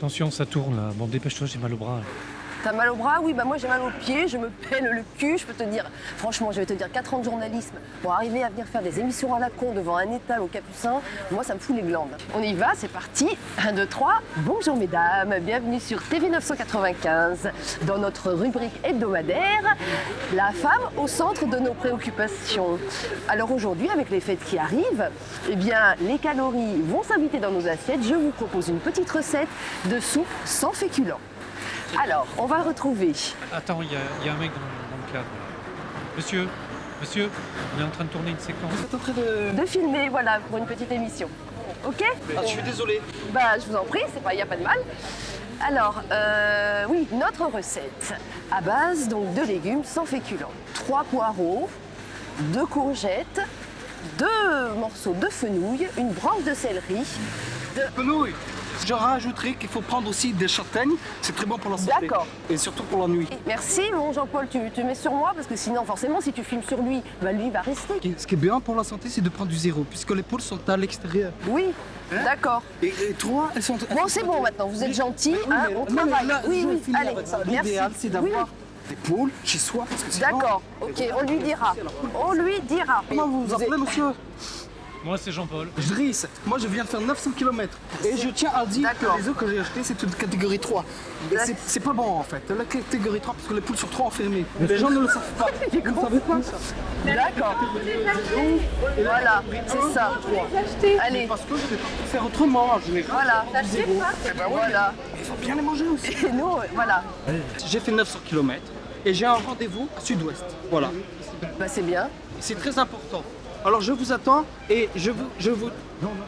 Attention, ça tourne là. Bon, dépêche-toi, j'ai mal au bras. T'as mal au bras Oui, bah moi j'ai mal aux pieds, je me pèle le cul, je peux te dire. Franchement, je vais te dire, 4 ans de journalisme pour arriver à venir faire des émissions à la con devant un étal au capucin, moi ça me fout les glandes. On y va, c'est parti. 1, 2, 3. Bonjour mesdames, bienvenue sur TV 995 dans notre rubrique hebdomadaire, la femme au centre de nos préoccupations. Alors aujourd'hui, avec les fêtes qui arrivent, eh bien les calories vont s'inviter dans nos assiettes. Je vous propose une petite recette de soupe sans féculents. Alors, on va retrouver. Attends, il y, a- il y a un mec dans, dans le cadre. Monsieur, monsieur, on est en train de tourner une séquence. Vous êtes en train de... de filmer, voilà, pour une petite émission. Ok? Ah, je suis désolé. Bah, je vous en prie, c'est pas, y a pas de mal. Alors, euh, oui, notre recette à base donc de légumes sans féculents. Trois poireaux, deux courgettes, deux morceaux de fenouil, une branche de céleri. Fenouil. Je rajouterai qu'il faut prendre aussi des châtaignes. C'est très bon pour la santé. D'accord. Et surtout pour la nuit. Merci, mon Jean-Paul, tu, tu mets sur moi parce que sinon, forcément, si tu filmes sur lui, bah lui il va rester. Ce qui est bien pour la santé, c'est de prendre du zéro, puisque les poules sont à l'extérieur. Oui, Hein d'accord. Et, et toi, elles sont... Bon, c'est bon maintenant, vous êtes gentil, Oui, hein, on travaille. là, oui, oui, finir allez. L'idéal, c'est Oui, d'avoir oui. des poules chez soi. parce que D'accord, ok, on lui dira. On lui dira. Comment vous vous appelez, monsieur? Moi, c'est Jean-Paul. Driss. Moi, je viens de faire 900 km. Et je tiens à dire que les œufs que j'ai achetés, c'est une catégorie 3. Et c'est- pas bon, en fait. La catégorie 3, parce que les poules sont trop enfermées. Les gens ne le savent pas. Vous ne savez pas ça D'accord. Voilà, c'est ça. Allez, Parce que je vais pas faire autrement, en général. voilà. Eh ben Voilà. Il faut bien les manger aussi. Et nous, euh, voilà. J'ai fait 900 km et j'ai un rendez-vous à sud-ouest. Voilà. Bah, c'est bien. C'est très important. Alors je vous attends et je vous, je vous,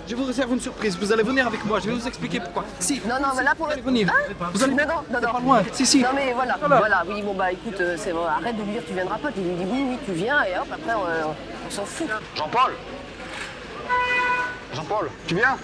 je vous réserve une surprise. Vous allez venir avec moi. Je vais vous expliquer pourquoi. Si. Non, non, mais là pour Vous le. allez venir. Hein Vous allez. Non, non, non, non. pas loin. Si, si. Non mais voilà, Voilà. voilà, oui, bon bah écoute, euh, c'est bon, arrête de lui dire tu viendras pas, tu lui dis oui, oui, tu viens, et hop, après on, on s'en fout. Jean-Paul Jean-Paul, tu viens?